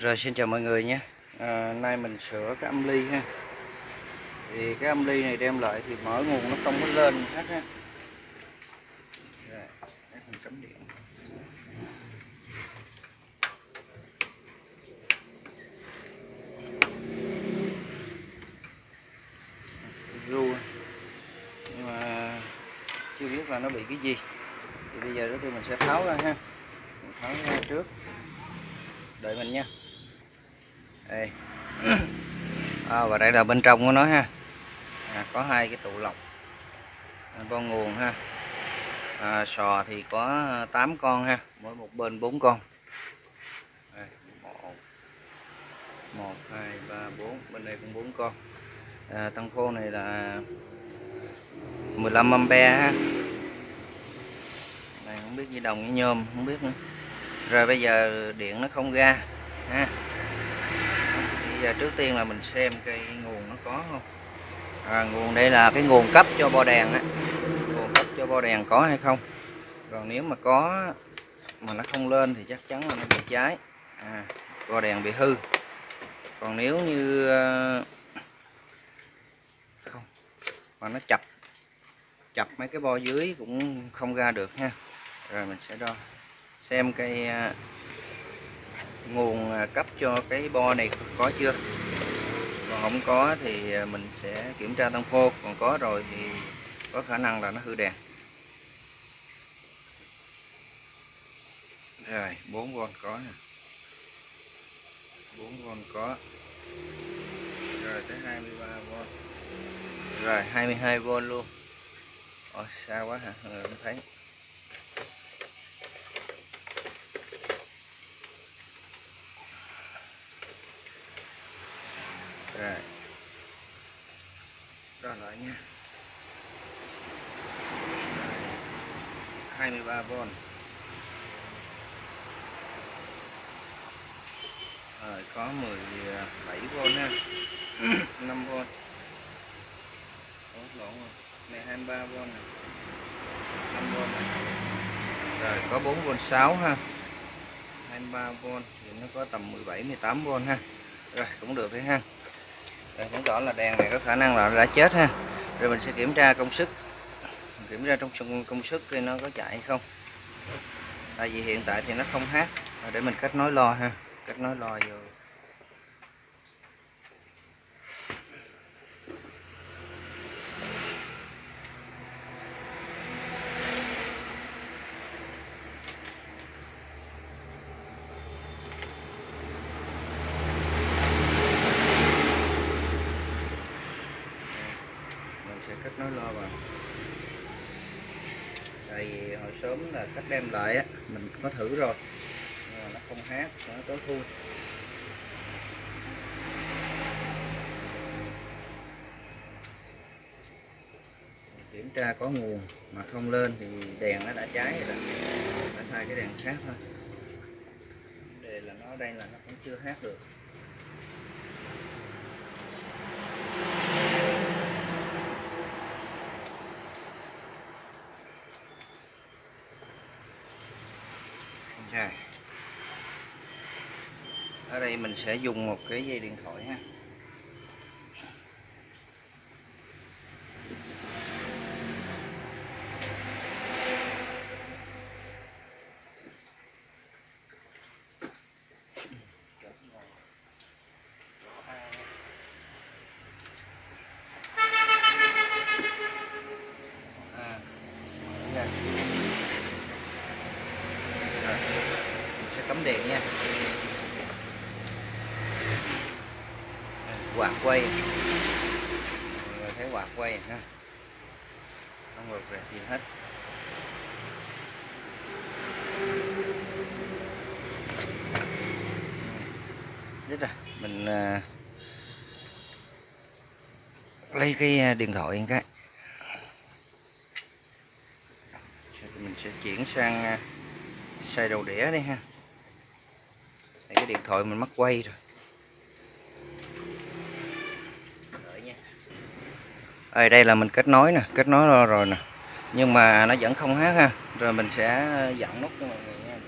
Rồi xin chào mọi người nhé. À, Nay mình sửa cái âm ly ha. Thì cái âm ly này đem lại thì mở nguồn nó không có lên hết ha Rồi, mình cắm điện. Ru Nhưng mà chưa biết là nó bị cái gì. Thì bây giờ đó thì mình sẽ tháo ra ha. Mình tháo ra trước. Đợi mình nha đây. À, và đây là bên trong của nó ha. À, có hai cái tụ lọc. À, con nguồn ha. À, sò thì có 8 con ha. Mỗi một bên 4 con. Đây, 1 1 2 3 4 bên này cũng 4 con. À, tăng khô này là 15 ampe ha. Này không biết gì đồng với nhôm không biết nữa. Rồi bây giờ điện nó không ra ha bây giờ trước tiên là mình xem cái nguồn nó có không? À, nguồn đây là cái nguồn cấp cho bo đèn á. Nguồn cấp cho bo đèn có hay không? Còn nếu mà có mà nó không lên thì chắc chắn là nó bị cháy. À, bo đèn bị hư. Còn nếu như ờ, không mà nó chập chập mấy cái bo dưới cũng không ra được ha. Rồi mình sẽ đo xem cái ờ, nguồn à, cấp cho cái bo này có chưa? Còn không có thì à, mình sẽ kiểm tra tăng phô còn có rồi thì có khả năng là nó hư đèn. Rồi 4V có nè. 4V có. Rồi tới 23V rồi 22V luôn. Ồ, xa quá hả? Ờ, không thấy rồi đo lại nha 23V rồi có 17V ha. 5V Ủa, lộn rồi. Này 23V này 5V này rồi có 4V6 ha. 23V thì nó có tầm 17 18V ha. Rồi cũng được đấy ha. Rồi chứng tỏ là đèn này có khả năng là đã chết ha. Rồi mình sẽ kiểm tra công suất kiểm tra trong công suất thì nó có chạy hay không. Tại vì hiện tại thì nó không hát. Để mình kết nối lo ha. Kết nối lo vô mình sẽ kết nối lo vào tại vì hồi sớm là cách đem lại á, mình có thử rồi. Nhưng mà nó không hát nó tối thui. Kiểm tra có nguồn mà không lên thì đèn nó đã cháy rồi phải thay cái đèn khác thôi. Vấn đề là nó đây là nó cũng chưa hát được Rồi. Ở đây mình sẽ dùng một cái dây điện thoại ha. À. Rồi, sẽ cắm điện nha quạt quay. Mọi người thấy quạt quay ha không ngược về gì hết. Biết rồi mình uh, lấy cái à, điện thoại cái. Mình sẽ chuyển sang à, xài đầu đĩa đi ha. Đây, cái điện thoại mình mất quay rồi. ở đây là mình kết nối nè kết nối rồi, nè. Nhưng mà nó vẫn không hát ha. Rồi mình sẽ dặn nút cho mọi người nha.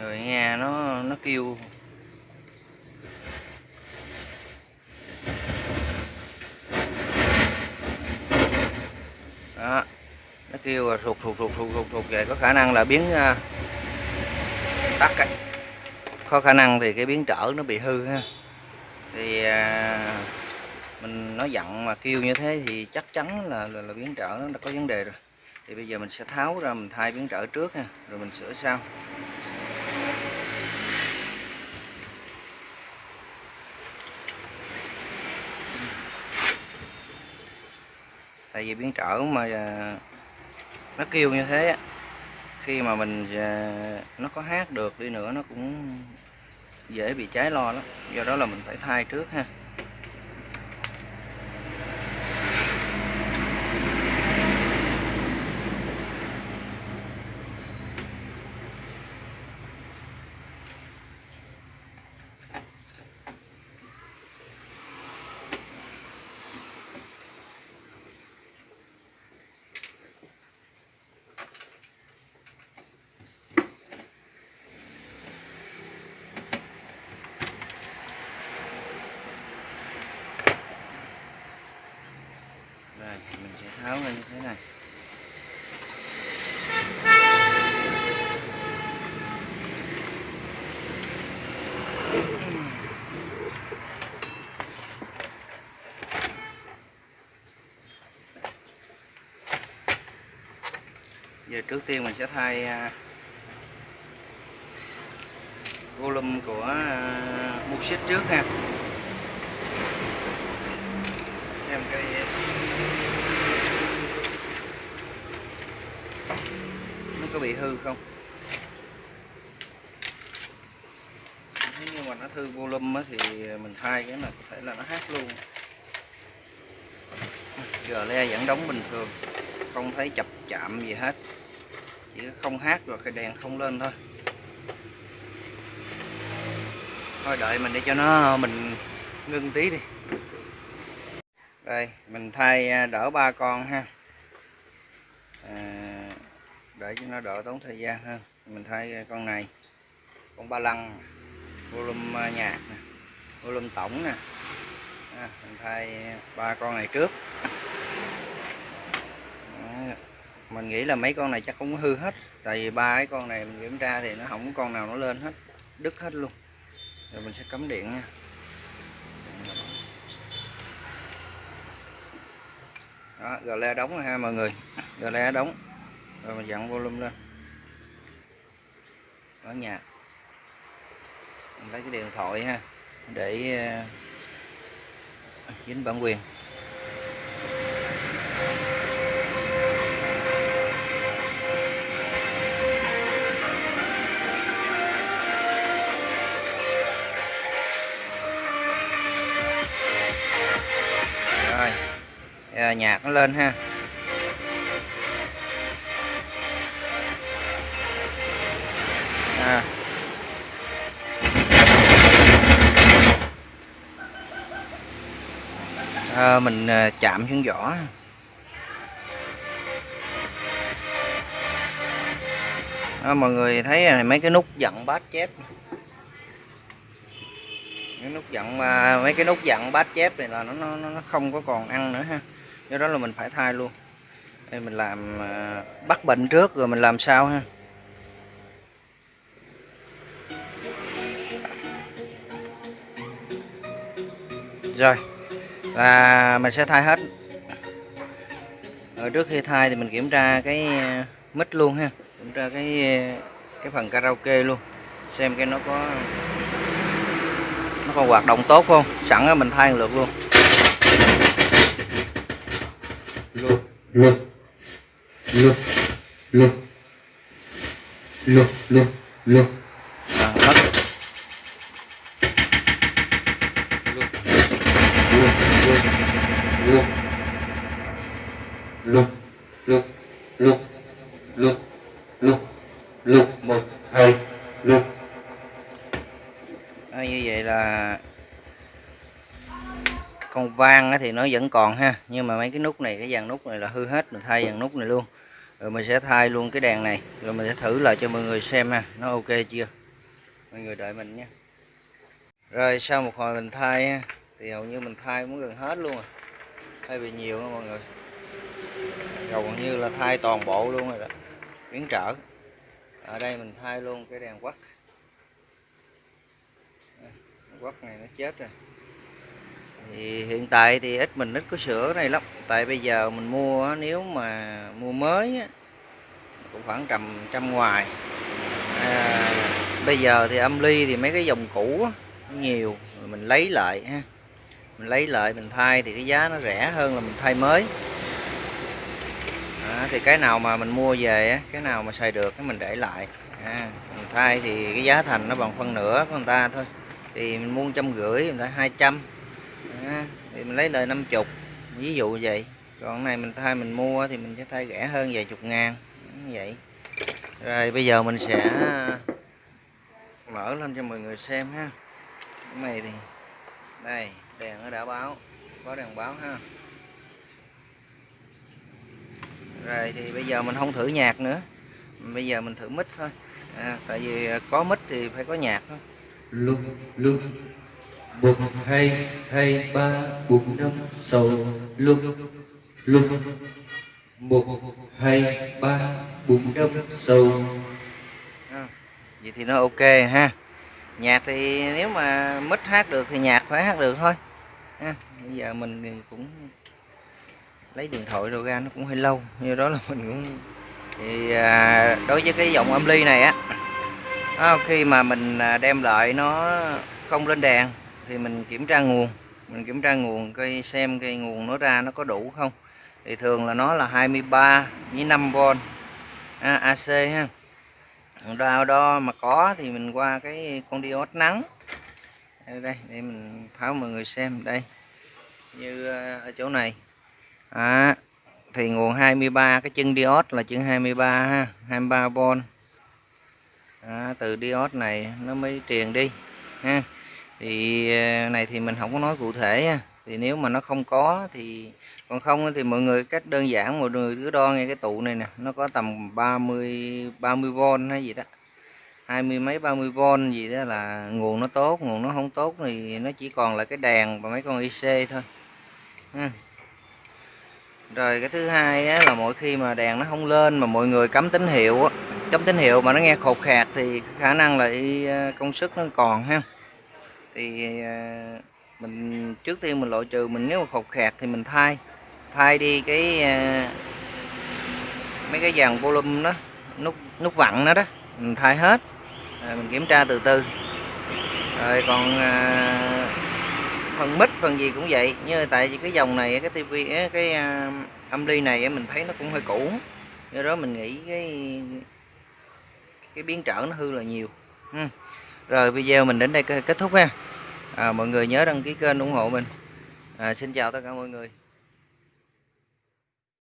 Người nghe nó nó kêu kêu là thụt thụt thụt thụt thụt về vậy có khả năng là biến uh, tắt ấy. có khả năng thì cái biến trở nó bị hư ha. Thì uh, mình nói dặn mà kêu như thế thì chắc chắn là là, là biến trở nó có vấn đề rồi. Thì bây giờ mình sẽ tháo ra mình thay biến trở trước ha rồi mình sửa sau. Tại vì biến trở mà à, nó kêu như thế khi mà mình à, nó có hát được đi nữa, nó cũng dễ bị cháy lo lắm. Do đó là mình phải thay trước ha Đây, mình là như thế này. Giờ trước tiên mình sẽ thay à, volume của à, mục xích trước ha. Xem cái có bị hư không? Nếu như mà nó hư volume thì mình thay cái này có thể là nó hát luôn. Giờ le vẫn đóng bình thường, không thấy chập chạm gì hết. Chỉ không hát rồi cái đèn không lên thôi. Thôi đợi mình để cho nó, mình ngưng tí đi. Đây, mình thay à, đỡ ba con ha để cho nó đỡ tốn thời gian hơn. Mình thay con này. Con ba lăng. Volume à, nhạc nè. Volume tổng nè. À, mình thay ba con này trước. À, mình nghĩ là mấy con này chắc cũng hư hết. Tại vì ba cái con này mình kiểm tra thì nó không có con nào nó lên hết. Đứt hết luôn. Rồi mình sẽ cắm điện nha. Đó gà le đóng rồi ha mọi người. Gà le đóng rồi mình dặn volume lên. Ở nhà. Mình lấy cái điện thoại ha để ờ, dính bản quyền. Rồi. À, nhạc nó lên ha. À, mình ờ, chạm xuống vỏ. Đó, mọi người thấy này mấy cái nút dặn bát chép cái nút dặn mà mấy cái nút dặn bát chép này là nó nó nó không có còn ăn nữa ha. Do đó là mình phải thay luôn. Đây mình làm bắt bệnh trước rồi mình làm sao ha? Rồi và mình sẽ thay hết. Rồi trước khi thay thì mình kiểm tra cái uh, mít luôn ha. Kiểm tra cái uh, cái phần karaoke luôn. Xem cái nó có nó có hoạt động tốt không. Sẵn mình thay lượt luôn. Look, look, look, look, look, look, look, à, mất look, lục. Lục lục lục lục lục lục một, hai, lục. À, như vậy là con vang á thì nó vẫn còn ha nhưng mà mấy cái nút này cái dàn nút này là hư hết mình thay dàn nút này luôn. Rồi mình sẽ thay luôn cái đèn này rồi mình sẽ thử lại cho mọi người xem ha nó ok chưa? Mọi người đợi mình nha. Rồi sau một hồi mình thay ha, thì hầu như mình thay muốn gần hết luôn rồi. Thay bị nhiều đó mọi người. Gần như là thay toàn bộ luôn rồi đó. Biến trở. Ở đây mình thay luôn cái đèn quắt quắt này nó chết rồi. Thì hiện tại thì ít mình ít có sửa này lắm. Tại bây giờ mình mua nếu mà mua mới cũng khoảng tầm trăm ngoài. À, bây giờ thì âm ly thì mấy cái dòng cũ nhiều mình lấy lại ha mình lấy lại mình thay thì cái giá nó rẻ hơn là mình thay mới. À, thì cái nào mà mình mua về cái nào mà xài được cái mình để lại. À, mình thay thì cái giá thành nó bằng phân nửa của người ta thôi. Thì mình mua trăm rưỡi người ta hai trăm. À, thì mình lấy lời 50 ví dụ vậy. Còn này mình thay mình mua thì mình sẽ thay rẻ hơn vài chục ngàn. Như vậy. Rồi bây giờ mình sẽ à, mở lên cho mọi người xem ha. Cái này thì đây đèn nó đã báo. Có đèn báo ha. Rồi thì bây giờ mình không thử nhạc nữa. Bây giờ mình thử mic thôi. À, tại vì có mic thì phải có nhạc thôi. Lúc lúc một hai hai ba bốn năm sáu lúc lúc một hai ba bốn năm sáu à, vậy thì nó ok ha. Nhạc thì nếu mà mic hát được thì nhạc phải hát được thôi ha. bây giờ mình cũng lấy điện thoại rồi ra nó cũng hơi lâu như đó là mình cũng thì à, đối với cái dòng âm ly này á à, khi mà mình à, đem lại nó không lên đèn thì mình kiểm tra nguồn mình kiểm tra nguồn cây xem cây nguồn nó ra nó có đủ không thì thường là nó là 23 với 5V à, AC ha đo đo mà có thì mình qua cái con diode nắng đây, đây để mình tháo mọi người xem đây. Như ờ, ở chỗ này. À, thì nguồn 23 cái chân diode là chân 23 ha 23V à, từ diode này nó mới truyền đi ha. Thì ờ, này thì mình không có nói cụ thể ha. thì nếu mà nó không có thì còn không thì mọi người cách đơn giản mọi người cứ đo nghe cái tụ này nè nó có tầm 30 30V hay gì đó hai mươi mấy 30V gì đó là nguồn nó tốt nguồn nó không tốt thì nó chỉ còn là cái đèn và mấy con IC thôi. Ha. rồi cái thứ hai á, là mỗi khi mà đèn nó không lên mà mọi người cắm tín hiệu á, cắm tín hiệu mà nó nghe khột khạc thì khả năng là à, công suất nó còn ha. Thì à, mình trước tiên mình loại trừ mình nếu mà khột khạc thì mình thay thay đi cái à, mấy cái dàn volume đó nút nút vặn đó đó mình thay hết rồi mình kiểm tra từ từ. Rồi còn à, phần mít phần gì cũng vậy. Như tại vì cái dòng này cái tivi cái à, âm ly này mình thấy nó cũng hơi cũ. Do đó mình nghĩ cái cái biến trở nó hư là nhiều. Ừ. rồi video mình đến đây kết thúc ha. À, mọi người nhớ đăng ký kênh ủng hộ mình. À, xin chào tất cả mọi người.